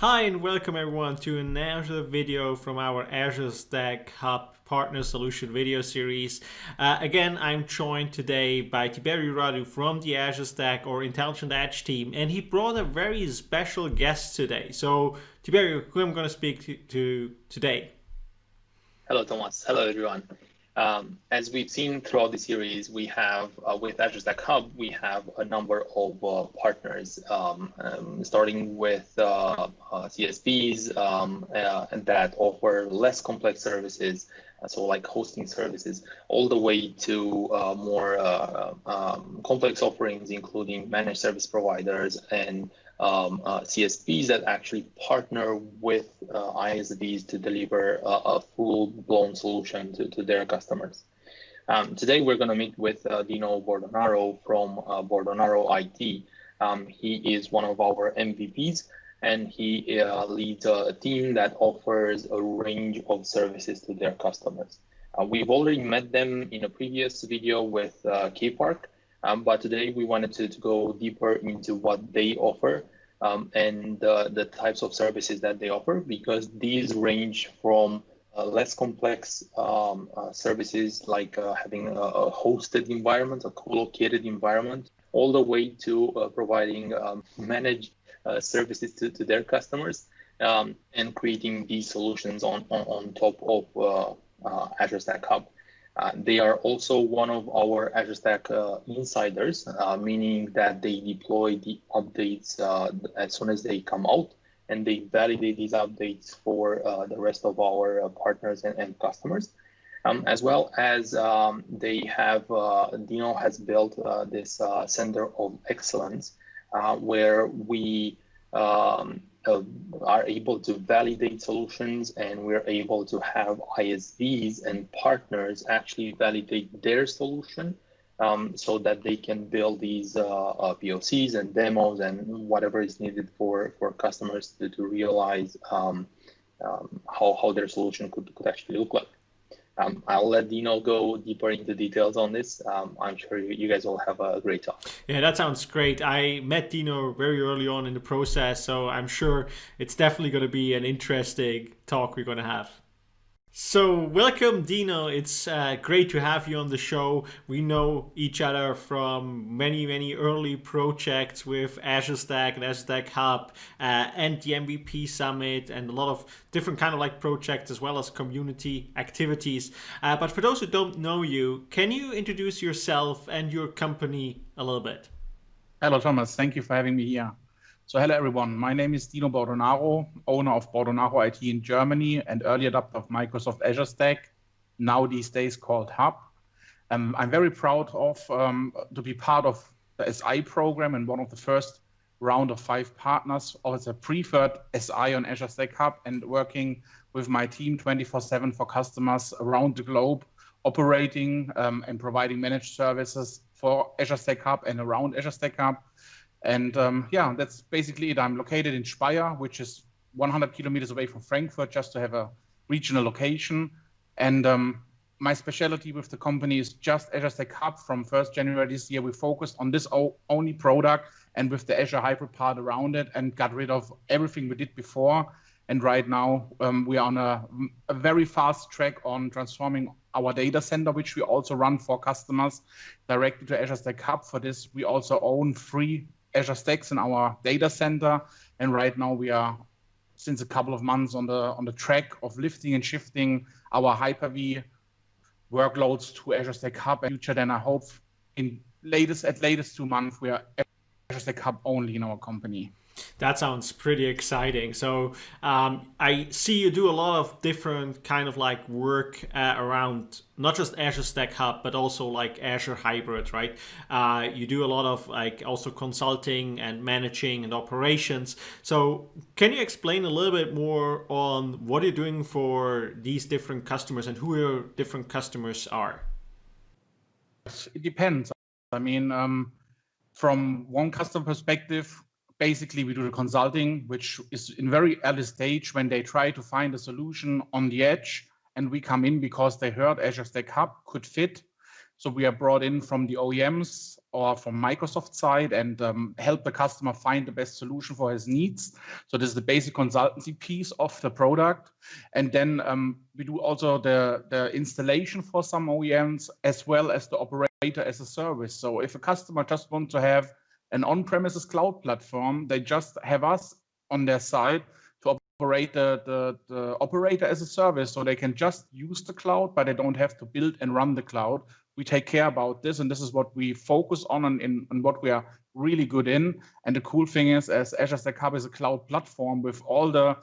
Hi and welcome everyone to another video from our Azure Stack Hub Partner Solution video series. Uh, again, I'm joined today by Tiberio Radu from the Azure Stack or Intelligent Edge team, and he brought a very special guest today. So, Tiberio, who I'm going to speak to today? Hello, Thomas. Hello, everyone. Um, as we've seen throughout the series, we have uh, with Azure Stack Hub, we have a number of uh, partners, um, um, starting with uh, uh CSPs um, uh, that offer less complex services, uh, so like hosting services, all the way to more um, complex offerings, including managed service providers and um, uh, CSPs that actually partner with uh, ISVs to deliver a, a full-blown solution to, to their customers. Um, today, we're going to meet with uh, Dino Bordonaro from uh, Bordonaro IT. Um, he is one of our MVPs, and he uh, leads a team that offers a range of services to their customers. Uh, we've already met them in a previous video with uh, K-Park, um, but today we wanted to, to go deeper into what they offer um, and uh, the types of services that they offer because these range from uh, less complex um, uh, services like uh, having a, a, hosted environment, a co-located environment, all the way to uh, providing um, managed uh, services to, to their customers um, and creating these solutions on, on, on top of Azure Stack Hub. Uh, they are also one of our Azure Stack uh, insiders, uh, meaning that they deploy the updates uh, as soon as they come out and they validate these updates for uh, the rest of our partners and, and customers. Um, as well as um, they have, Dino has built this Center of Excellence where we um, uh, are able to validate solutions and we're able to have ISVs and partners actually validate their solution um, so that they can build these uh, uh, POCs and demos and whatever is needed for, for customers to, to realize um, um, how, how their solution could, could actually look like. Um, I'll let Dino go deeper into details on this. Um, I'm sure you, you, guys will have a great talk. Yeah, that sounds great. I met Dino very early on in the process, so I'm sure it's definitely going to be an interesting talk we're going to have. So welcome Dino, it's uh, great to have you on the show. We know each other from many, many early projects with Azure Stack and Azure Stack Hub uh, and the MVP Summit and a lot of different kind of like projects as well as community activities. Uh, but for those who don't know you, can you introduce yourself and your company a little bit? Hello Thomas, thank you for having me here. So hello everyone, my name is Dino Bordonaro, owner of Bordonaro IT in Germany and early adopter of Microsoft Azure Stack, now these days called Hub. Um, I'm very proud of um, to be part of the SI program and one of the first round of five partners as a preferred SI on Azure Stack Hub and working with my team 24-7 for customers around the globe, operating um, and providing managed services for Azure Stack Hub and around Azure Stack Hub and um, yeah, that's basically it. I'm located in Speyer, which is 100 kilometers away from Frankfurt, just to have a regional location. And um, my specialty with the company is just Azure Stack Hub. From 1st January this year, we focused on this only product and with the Azure Hybrid part around it and got rid of everything we did before. And right now, um, we are on a, a, very fast track on transforming our data center, which we also run for customers directly to Azure Stack Hub. For this, we also own three Azure Stacks in our data center. And right now we are since a couple of months on the on the track of lifting and shifting our Hyper-V workloads to Azure Stack Hub. In future, then I hope in latest at latest two months we are Azure Stack Hub only in our company. That sounds pretty exciting. So um, I see you do a lot of different kind of like work uh, around not just Azure Stack Hub, but also like Azure Hybrid, right? Uh, you do a lot of like also consulting and managing and operations. So can you explain a little bit more on what you're doing for these different customers and who your different customers are? It depends. I mean, um, from one customer perspective, basically we do the consulting, which is in very early stage when they try to find a solution on the edge and we come in because they heard Azure Stack Hub could fit. So we are brought in from the OEMs or from Microsoft side and um, help the customer find the best solution for his needs. So this is the basic consultancy piece of the product. And then um, we do also the, the installation for some OEMs as well as the operator as a service. So if a customer just wants to have an on-premises cloud platform, they just have us on their side to operate the, the, the operator as a service so they can just use the cloud, but they don't have to build and run the cloud we take care about this and this is what we focus on and, in, and what we are really good in. And the cool thing is as Azure Stack Hub is a cloud platform with all the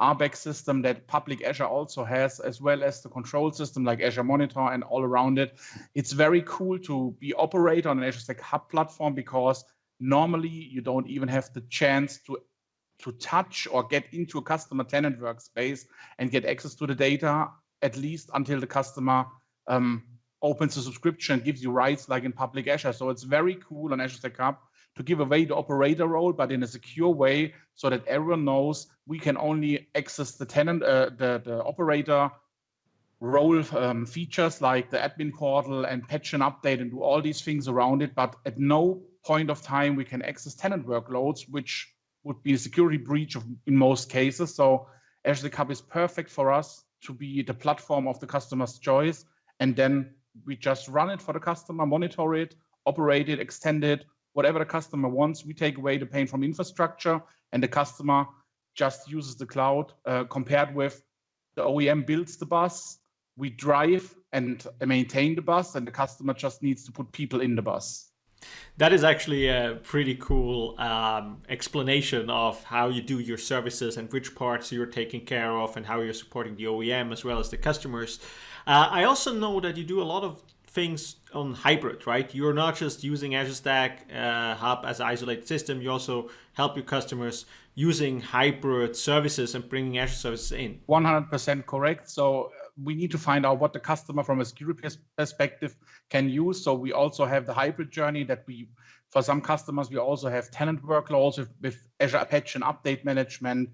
RBAC system that public Azure also has, as well as the control system like Azure Monitor and all around it. It's very cool to be operate on an Azure Stack Hub platform because normally you don't even have the chance to to touch or get into a customer tenant workspace and get access to the data, at least until the customer um, opens the subscription, and gives you rights like in public Azure. So it's very cool on Azure Stack Hub to give away the operator role, but in a secure way so that everyone knows we can only access the tenant, uh, the, the operator role um, features like the admin portal and patch and update and do all these things around it. But at no point of time we can access tenant workloads, which would be a security breach of, in most cases. So Azure Hub is perfect for us to be the platform of the customer's choice. And then we just run it for the customer, monitor it, operate it, extend it, whatever the customer wants. We take away the pain from infrastructure and the customer just uses the cloud uh, compared with the OEM builds the bus, we drive and maintain the bus and the customer just needs to put people in the bus. That is actually a pretty cool um, explanation of how you do your services and which parts you're taking care of and how you're supporting the OEM as well as the customers. Uh, I also know that you do a lot of things on hybrid, right? You're not just using Azure Stack uh, Hub as an isolated system. You also help your customers using hybrid services and bringing Azure services in. 100% correct. So we need to find out what the customer from a security perspective can use. So we also have the hybrid journey that we, for some customers, we also have tenant workloads with, with Azure Apache and update management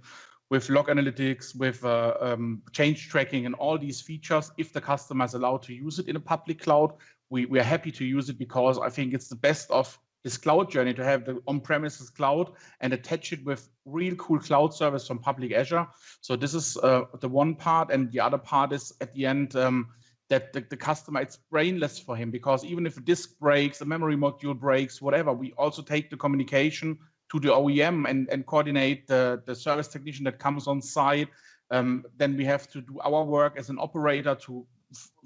with log analytics, with uh, um, change tracking and all these features. If the customer is allowed to use it in a public cloud, we, we are happy to use it because I think it's the best of this cloud journey to have the on-premises cloud and attach it with real cool cloud service from public Azure. So this is uh, the one part. And the other part is at the end um, that the, the, customer, it's brainless for him because even if a disk breaks, a memory module breaks, whatever, we also take the communication to the OEM and, and coordinate the, the service technician that comes on site. Um, then we have to do our work as an operator to,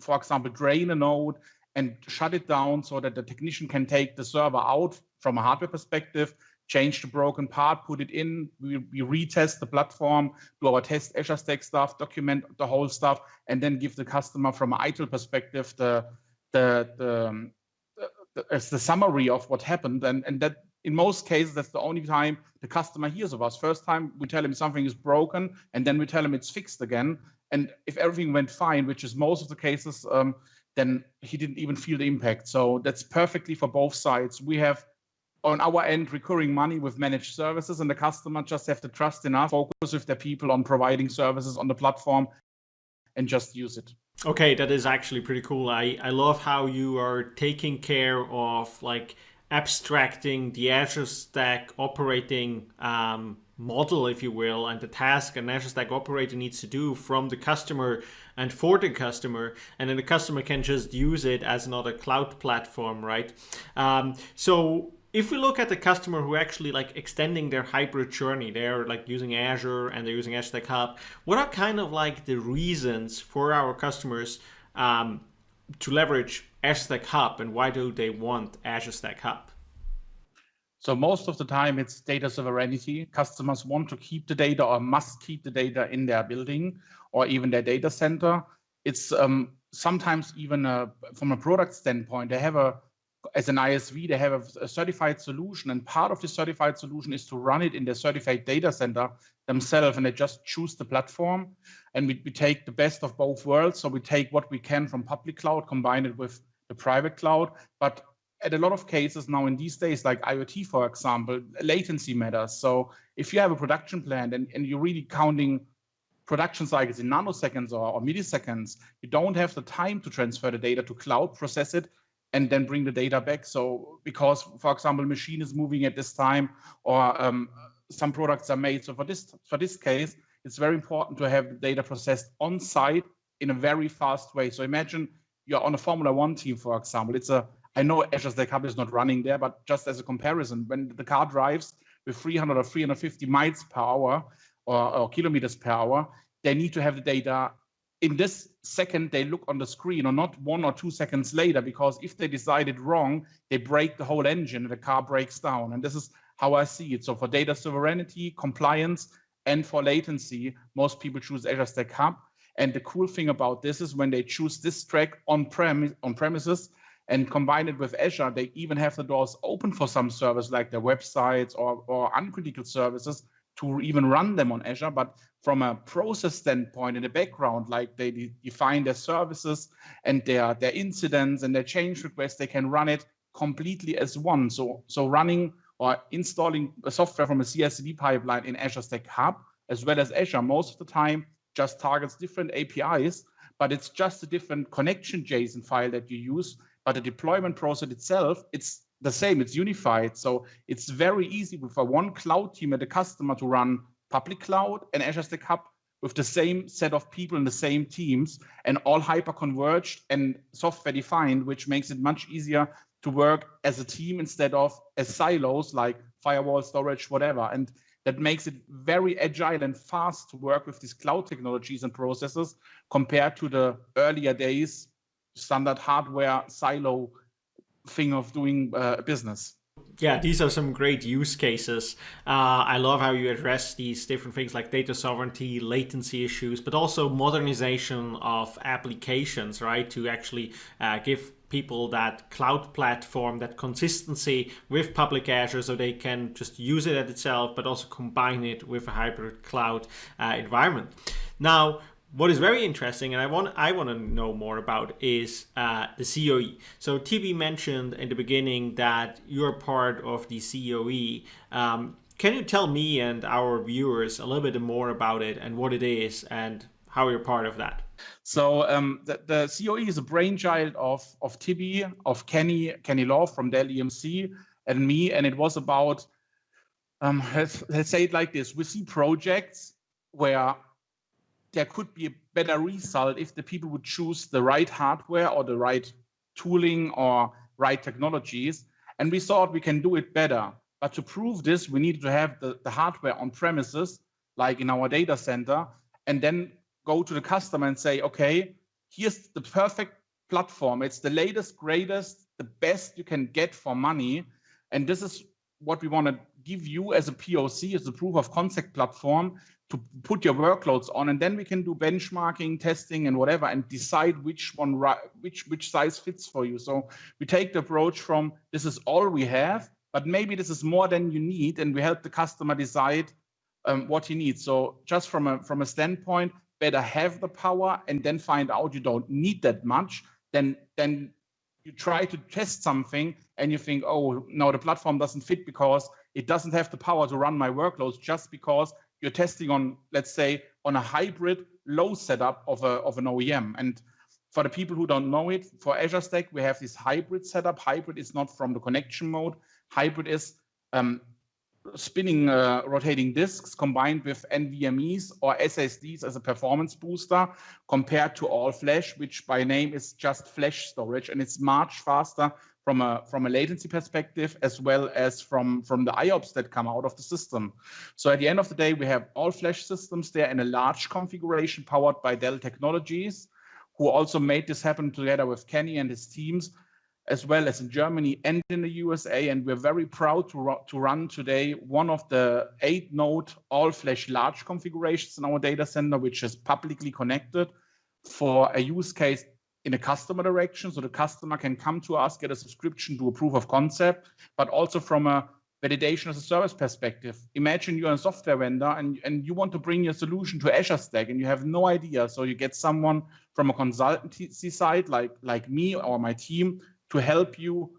for example, drain a node and shut it down so that the technician can take the server out from a hardware perspective, change the broken part, put it in, we, we retest the platform, do our test Azure Stack stuff, document the whole stuff, and then give the customer from an ITIL perspective the, the, the, um, the, the, the summary of what happened. And, and that in most cases, that's the only time the customer hears of us. First time we tell him something is broken, and then we tell him it's fixed again. And if everything went fine, which is most of the cases, um, then he didn't even feel the impact. So that's perfectly for both sides. We have on our end recurring money with managed services, and the customer just have to trust enough, focus with their people on providing services on the platform, and just use it. Okay, that is actually pretty cool. I, I love how you are taking care of like abstracting the Azure Stack operating um, model, if you will, and the task an Azure Stack operator needs to do from the customer and for the customer, and then the customer can just use it as another cloud platform, right? Um, so if we look at the customer who actually like extending their hybrid journey, they're like using Azure and they're using Azure Stack Hub, what are kind of like the reasons for our customers um, to leverage Azure Stack Hub and why do they want Azure Stack Hub? So most of the time it's data sovereignty. Customers want to keep the data or must keep the data in their building or even their data center. It's um, sometimes even a, from a product standpoint, they have a, as an ISV, they have a, a, certified solution and part of the certified solution is to run it in their certified data center themselves and they just choose the platform and we, we take the best of both worlds. So we take what we can from public cloud, combine it with the private cloud, but at a lot of cases now in these days, like IoT, for example, latency matters. So if you have a production plan and, and you're really counting production cycles in nanoseconds or, or, milliseconds, you don't have the time to transfer the data to cloud, process it, and then bring the data back. So because, for example, machine is moving at this time or um, some products are made. So for this, for this case, it's very important to have the data processed on site in a very fast way. So imagine you're on a Formula One team, for example. It's a, I know Azure Stack Hub is not running there, but just as a comparison, when the car drives with 300 or 350 miles per hour or, or kilometers per hour, they need to have the data in this second they look on the screen or not one or two seconds later because if they decided wrong they break the whole engine and the car breaks down. And this is how i see it. So for data sovereignty compliance and for latency most people choose azure stack hub. And the cool thing about this is when they choose this track on premise on premises and combine it with azure they even have the doors open for some service like their websites or, or uncritical services to even run them on Azure, but from a process standpoint in the background, like they de define their services and their, their incidents and their change requests, they can run it completely as one. So, so running or installing a software from a CI/CD pipeline in Azure Stack Hub, as well as Azure, most of the time just targets different APIs, but it's just a different connection JSON file that you use. But the deployment process itself, it's the same, it's unified. So it's very easy for one cloud team at a customer to run public cloud and Azure Stack Hub with the same set of people in the same teams and all hyper converged and software defined, which makes it much easier to work as a team instead of as silos like firewall storage, whatever. And that makes it very agile and fast to work with these cloud technologies and processes compared to the earlier days standard hardware silo thing of doing uh, business. Yeah, these are some great use cases. Uh, I love how you address these different things like data sovereignty, latency issues, but also modernization of applications, right? To actually uh, give people that cloud platform, that consistency with public Azure so they can just use it at itself, but also combine it with a hybrid cloud uh, environment. Now, what is very interesting, and I want I want to know more about, is uh, the COE. So TB mentioned in the beginning that you're part of the COE. Um, can you tell me and our viewers a little bit more about it and what it is and how you're part of that? So um, the, the, COE is a brainchild of of TB, of Kenny Kenny Lowe from Dell EMC, and me, and it was about um, let's, let's say it like this: we see projects where there could be a better result if the people would choose the right hardware or the right tooling or right technologies. And we thought we can do it better. But to prove this, we needed to have the, the hardware on premises, like in our data center, and then go to the customer and say, okay, here's the perfect platform. It's the latest, greatest, the best you can get for money. And this is what we want to give you as a POC, as a proof of concept platform to put your workloads on, and then we can do benchmarking, testing, and whatever, and decide which one, which which size fits for you. So we take the approach from this is all we have, but maybe this is more than you need, and we help the customer decide um, what he needs. So just from a from a standpoint, better have the power, and then find out you don't need that much. Then then you try to test something and you think, oh no, the platform doesn't fit because it doesn't have the power to run my workloads just because you're testing on, let's say, on a hybrid low setup of, a, of an OEM. And for the people who don't know it, for Azure Stack, we have this hybrid setup. Hybrid is not from the connection mode. Hybrid is um, spinning uh, rotating disks combined with NVMEs or SSDs as a performance booster compared to all flash, which by name is just flash storage. And it's much faster from a from a latency perspective as well as from from the IOPS that come out of the system. So at the end of the day, we have all flash systems there in a large configuration powered by Dell Technologies, who also made this happen together with Kenny and his teams, as well as in Germany and in the USA. And we're very proud to, to run today one of the eight node all flash large configurations in our data center, which is publicly connected for a use case in a customer direction. So the customer can come to us, get a subscription, do a proof of concept, but also from a validation as a service perspective. Imagine you're a software vendor and, and you want to bring your solution to Azure Stack and you have no idea. So you get someone from a consultancy side like, like me or my team to help you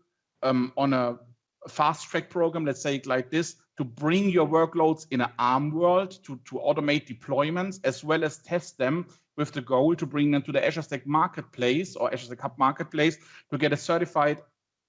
um, on a fast track program, let's say like this, to bring your workloads in an ARM world to, to automate deployments as well as test them with the goal to bring them to the Azure Stack Marketplace or Azure Stack Hub Marketplace to get a certified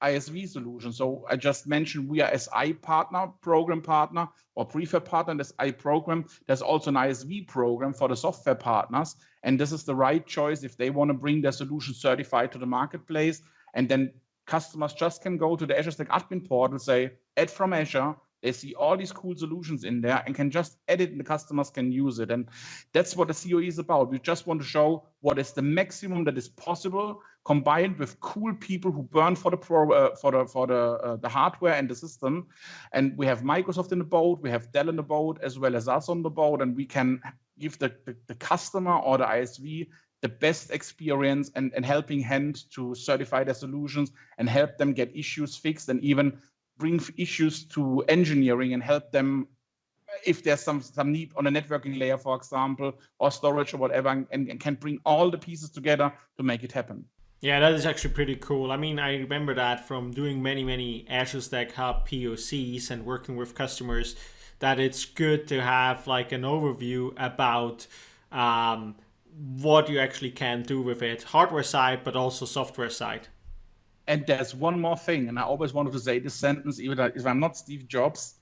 ISV solution. So I just mentioned we are SI partner, program partner, or prefab partner in this I program. There's also an ISV program for the software partners. And this is the right choice if they want to bring their solution certified to the marketplace. And then customers just can go to the Azure Stack admin portal, say, add from Azure, they see all these cool solutions in there and can just edit and the customers can use it. And that's what the COE is about. We just want to show what is the maximum that is possible combined with cool people who burn for the pro, uh, for the for the uh, the hardware and the system. And we have Microsoft in the boat, we have Dell in the boat, as well as us on the boat, and we can give the, the, the customer or the ISV the best experience and, and helping hand to certify their solutions and help them get issues fixed and even bring issues to engineering and help them if there's some some need on a networking layer, for example, or storage or whatever, and, and, can bring all the pieces together to make it happen. Yeah, that is actually pretty cool. I mean, I remember that from doing many, many Azure Stack Hub POCs and working with customers, that it's good to have like an overview about um, what you actually can do with it, hardware side, but also software side. And there's one more thing, and I always wanted to say this sentence, even if I'm not Steve Jobs,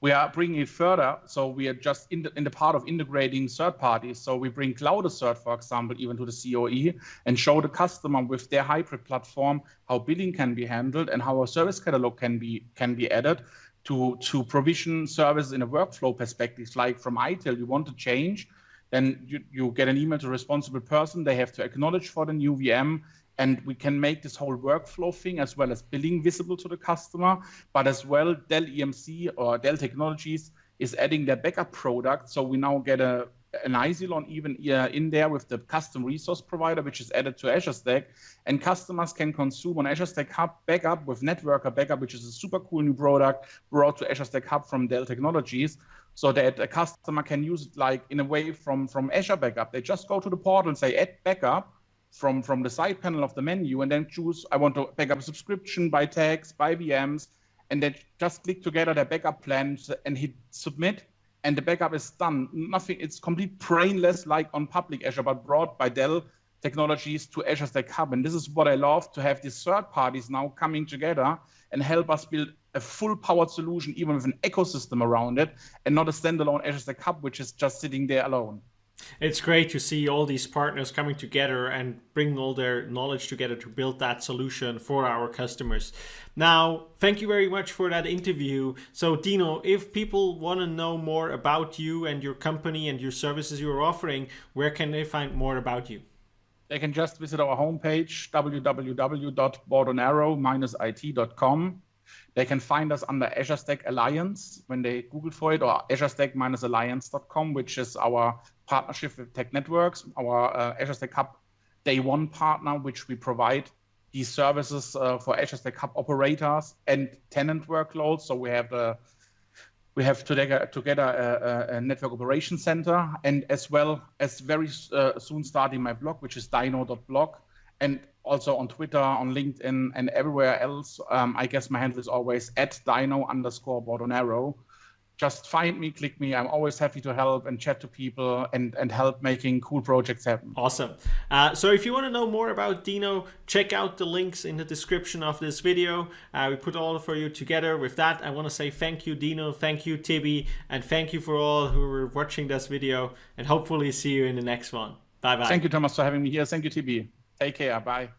we are bringing it further. So we are just in the, in the part of integrating third parties. So we bring Cloud Assert, for example, even to the COE and show the customer with their hybrid platform how billing can be handled and how a service catalog can be can be added to to provision services in a workflow perspective. Like from ITIL, you want to change, then you, you get an email to a responsible person. They have to acknowledge for the new VM and we can make this whole workflow thing as well as billing visible to the customer, but as well Dell EMC or Dell Technologies is adding their backup product. So we now get a an Isilon even uh, in there with the custom resource provider, which is added to Azure Stack. And customers can consume on Azure Stack Hub backup with Networker Backup, which is a super cool new product brought to Azure Stack Hub from Dell Technologies, so that a customer can use it like in a way from, from Azure Backup. They just go to the portal and say, add backup, from, from the side panel of the menu and then choose, I want to back up a subscription by tags, by VMs, and then just click together the backup plans and hit submit and the backup is done. Nothing, it's complete brainless like on public Azure, but brought by Dell technologies to Azure Stack Hub. And this is what I love to have these third parties now coming together and help us build a full powered solution, even with an ecosystem around it, and not a standalone Azure Stack Hub, which is just sitting there alone. It's great to see all these partners coming together and bring all their knowledge together to build that solution for our customers. Now, thank you very much for that interview. So, Dino, if people want to know more about you and your company and your services you're offering, where can they find more about you? They can just visit our homepage, www.bordonaro-it.com. They can find us under Azure Stack Alliance when they Google for it, or Azure Stack-alliance.com, which is our partnership with Tech Networks, our uh, Azure Stack Hub day one partner, which we provide these services uh, for Azure Stack Hub operators and tenant workloads. So we have a we have together, together a, a, network operation center and as well as very uh, soon starting my blog, which is dino.blog and also on Twitter, on LinkedIn and everywhere else. Um, I guess my handle is always at dino underscore Bordonaro just find me, click me. I'm always happy to help and chat to people and, and help making cool projects happen. Awesome. Uh, so if you want to know more about Dino, check out the links in the description of this video. Uh, we put all for you together. With that, I want to say thank you, Dino. Thank you, Tibi. And thank you for all who are watching this video. And hopefully see you in the next one. Bye-bye. Thank you, Thomas, for having me here. Thank you, Tibi. Take care. Bye.